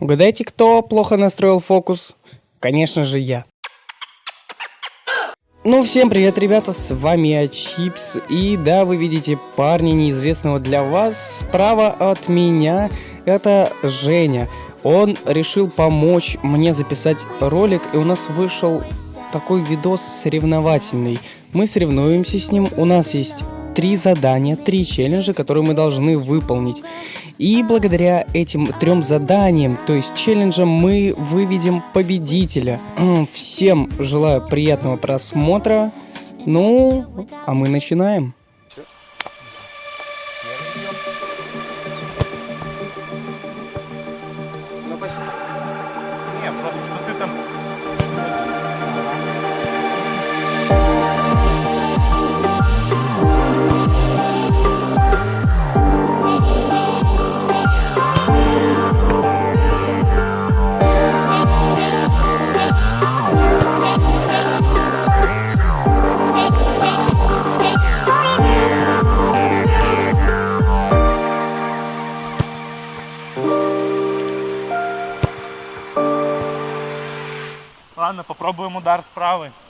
Угадайте, кто плохо настроил фокус? Конечно же я. Ну, всем привет, ребята, с вами я, Чипс, и да, вы видите парня неизвестного для вас, справа от меня, это Женя. Он решил помочь мне записать ролик, и у нас вышел такой видос соревновательный. Мы соревнуемся с ним, у нас есть три задания, три челленджа, которые мы должны выполнить. И благодаря этим трем заданиям, то есть челленджам, мы выведем победителя. Всем желаю приятного просмотра. Ну, а мы начинаем. Попробуем удар с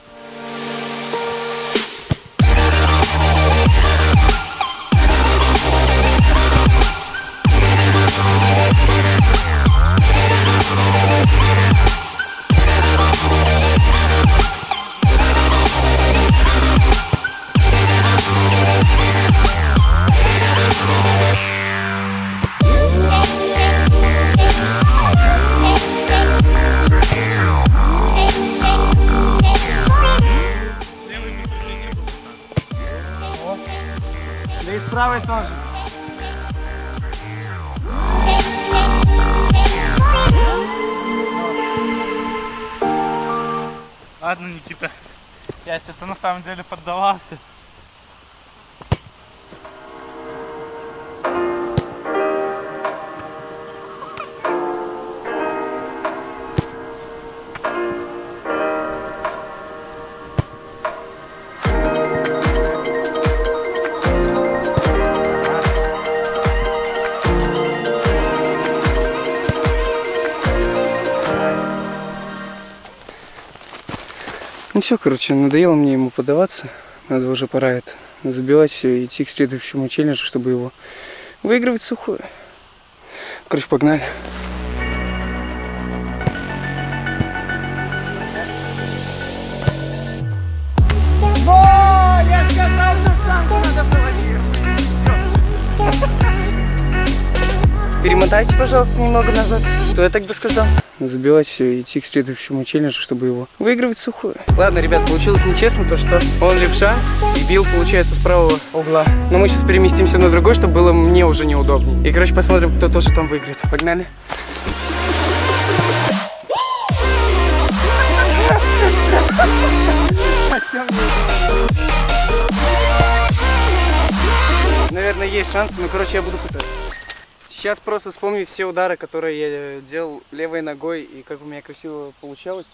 правой тоже. Ладно, Никита. Яся, ты на самом деле поддавался. Ну все, короче, надоело мне ему подаваться. Надо уже пора это забивать все и идти к следующему челленджу, чтобы его выигрывать сухое. Короче, погнали. Перемотайте, пожалуйста, немного назад. Что я тогда сказал? Забивать все и идти к следующему челленджу, чтобы его выигрывать сухое. Ладно, ребят, получилось нечестно то, что он левша и бил, получается, с правого угла. Но мы сейчас переместимся на другой, чтобы было мне уже неудобнее. И, короче, посмотрим, кто тоже там выиграет. Погнали. Наверное, есть шансы, но, короче, я буду пытаться. Сейчас просто вспомнить все удары, которые я делал левой ногой и как у меня красиво получалось.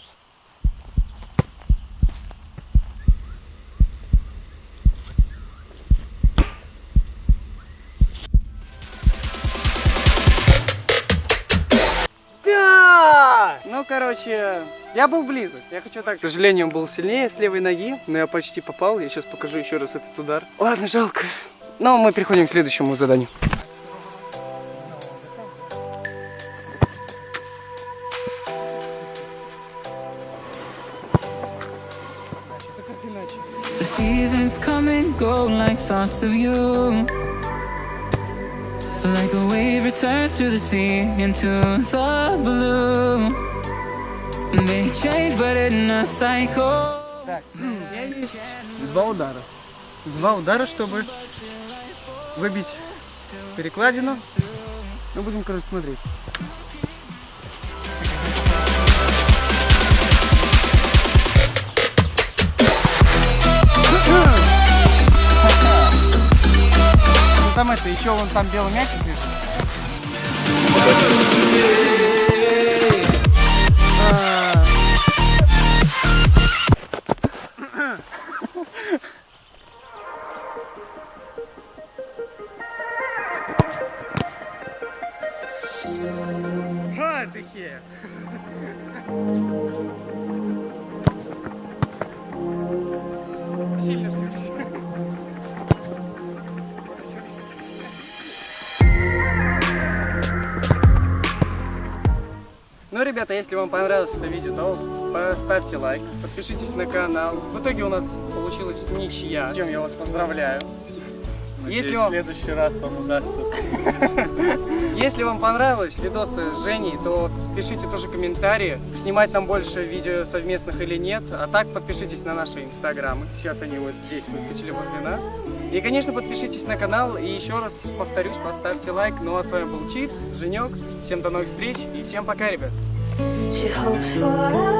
Да! Ну, короче, я был близок. Я хочу так. К сожалению, он был сильнее с левой ноги, но я почти попал. Я сейчас покажу еще раз этот удар. Ладно, жалко. Но мы переходим к следующему заданию. seasons come and go like thoughts of you. Like a wave returns to the sea into the blue. They change, but in a cycle. Так, у меня есть два удара. Два удара, чтобы выбить перекладину. Мы будем, короче, смотреть. Еще вон там белый мячик лежит. А. ребята, если вам понравилось это видео, то поставьте лайк, подпишитесь на канал. В итоге у нас получилась ничья, с чем я вас поздравляю. Надеюсь, Если в вам, следующий раз вам удастся. если вам понравилось видосы с Женей, то пишите тоже комментарии, снимать нам больше видео совместных или нет. А так подпишитесь на наши инстаграмы. Сейчас они вот здесь выскочили возле нас. И, конечно, подпишитесь на канал. И еще раз повторюсь, поставьте лайк. Ну а с вами был Чипс, Женек. Всем до новых встреч и всем пока, ребят. She hopes for clear